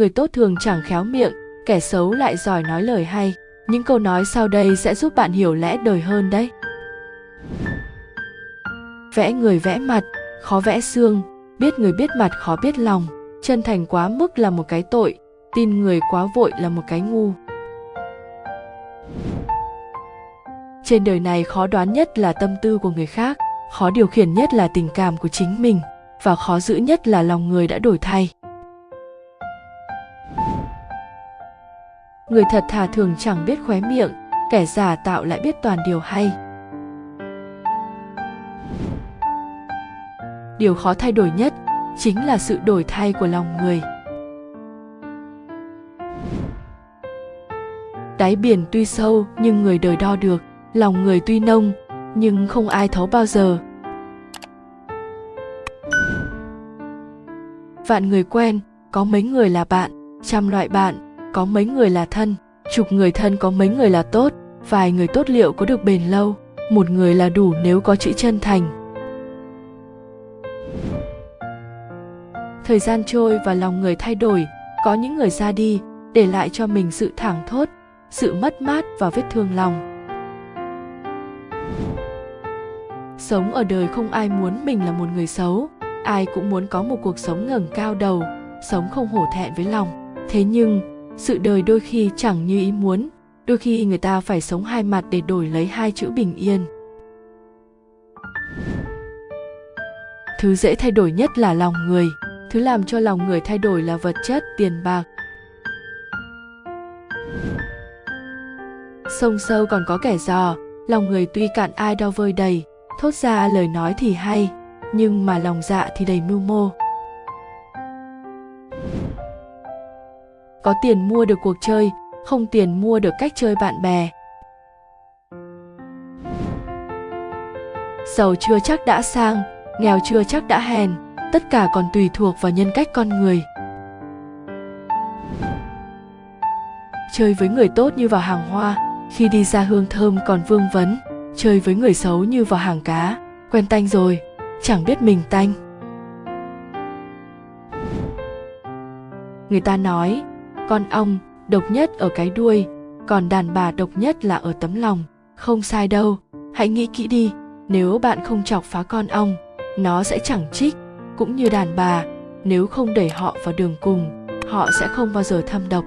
người tốt thường chẳng khéo miệng, kẻ xấu lại giỏi nói lời hay. Những câu nói sau đây sẽ giúp bạn hiểu lẽ đời hơn đấy. Vẽ người vẽ mặt, khó vẽ xương. Biết người biết mặt khó biết lòng. Chân thành quá mức là một cái tội, tin người quá vội là một cái ngu. Trên đời này khó đoán nhất là tâm tư của người khác, khó điều khiển nhất là tình cảm của chính mình, và khó giữ nhất là lòng người đã đổi thay. Người thật thà thường chẳng biết khóe miệng, kẻ giả tạo lại biết toàn điều hay. Điều khó thay đổi nhất chính là sự đổi thay của lòng người. Đáy biển tuy sâu nhưng người đời đo được, lòng người tuy nông nhưng không ai thấu bao giờ. Vạn người quen, có mấy người là bạn, trăm loại bạn có mấy người là thân, chục người thân có mấy người là tốt, vài người tốt liệu có được bền lâu, một người là đủ nếu có chữ chân thành. Thời gian trôi và lòng người thay đổi, có những người ra đi, để lại cho mình sự thảng thốt, sự mất mát và vết thương lòng. Sống ở đời không ai muốn mình là một người xấu, ai cũng muốn có một cuộc sống ngẩng cao đầu, sống không hổ thẹn với lòng. Thế nhưng sự đời đôi khi chẳng như ý muốn, đôi khi người ta phải sống hai mặt để đổi lấy hai chữ bình yên. Thứ dễ thay đổi nhất là lòng người, thứ làm cho lòng người thay đổi là vật chất, tiền bạc. Sông sâu còn có kẻ dò, lòng người tuy cạn ai đo vơi đầy, thốt ra lời nói thì hay, nhưng mà lòng dạ thì đầy mưu mô. Có tiền mua được cuộc chơi, không tiền mua được cách chơi bạn bè. Giàu chưa chắc đã sang, nghèo chưa chắc đã hèn, tất cả còn tùy thuộc vào nhân cách con người. Chơi với người tốt như vào hàng hoa, khi đi ra hương thơm còn vương vấn, chơi với người xấu như vào hàng cá, quen tanh rồi, chẳng biết mình tanh. Người ta nói con ong, độc nhất ở cái đuôi, còn đàn bà độc nhất là ở tấm lòng. Không sai đâu, hãy nghĩ kỹ đi, nếu bạn không chọc phá con ong, nó sẽ chẳng trích cũng như đàn bà, nếu không đẩy họ vào đường cùng, họ sẽ không bao giờ thâm độc.